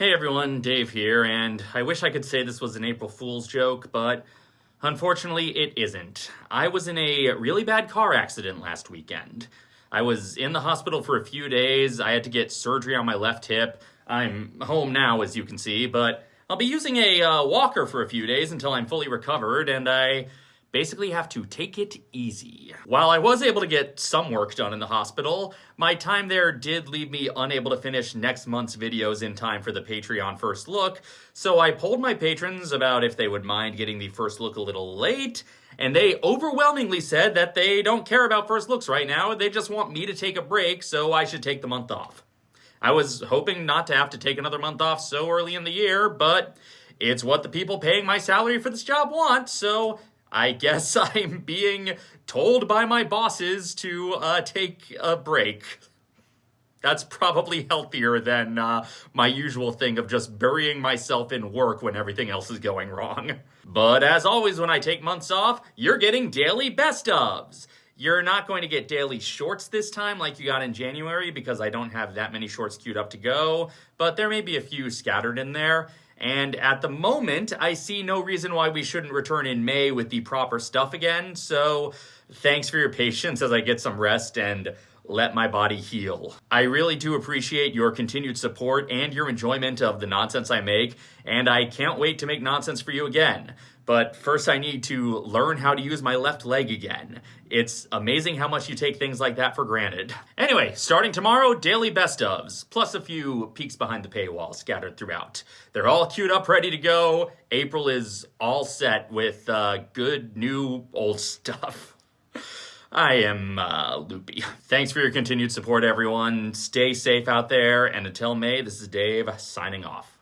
Hey everyone, Dave here, and I wish I could say this was an April Fool's joke, but unfortunately it isn't. I was in a really bad car accident last weekend. I was in the hospital for a few days, I had to get surgery on my left hip. I'm home now, as you can see, but I'll be using a uh, walker for a few days until I'm fully recovered, and I basically have to take it easy. While I was able to get some work done in the hospital, my time there did leave me unable to finish next month's videos in time for the Patreon first look, so I polled my patrons about if they would mind getting the first look a little late, and they overwhelmingly said that they don't care about first looks right now, they just want me to take a break, so I should take the month off. I was hoping not to have to take another month off so early in the year, but it's what the people paying my salary for this job want, so I guess I'm being told by my bosses to uh, take a break. That's probably healthier than uh, my usual thing of just burying myself in work when everything else is going wrong. But as always when I take months off, you're getting daily best ofs. You're not going to get daily shorts this time like you got in January because I don't have that many shorts queued up to go, but there may be a few scattered in there. And at the moment, I see no reason why we shouldn't return in May with the proper stuff again. So thanks for your patience as I get some rest and let my body heal. I really do appreciate your continued support and your enjoyment of the nonsense I make, and I can't wait to make nonsense for you again. But first I need to learn how to use my left leg again. It's amazing how much you take things like that for granted. Anyway, starting tomorrow, daily best ofs, plus a few peeks behind the paywall scattered throughout. They're all queued up, ready to go. April is all set with uh, good, new, old stuff. I am uh, loopy. Thanks for your continued support, everyone. Stay safe out there, and until May, this is Dave signing off.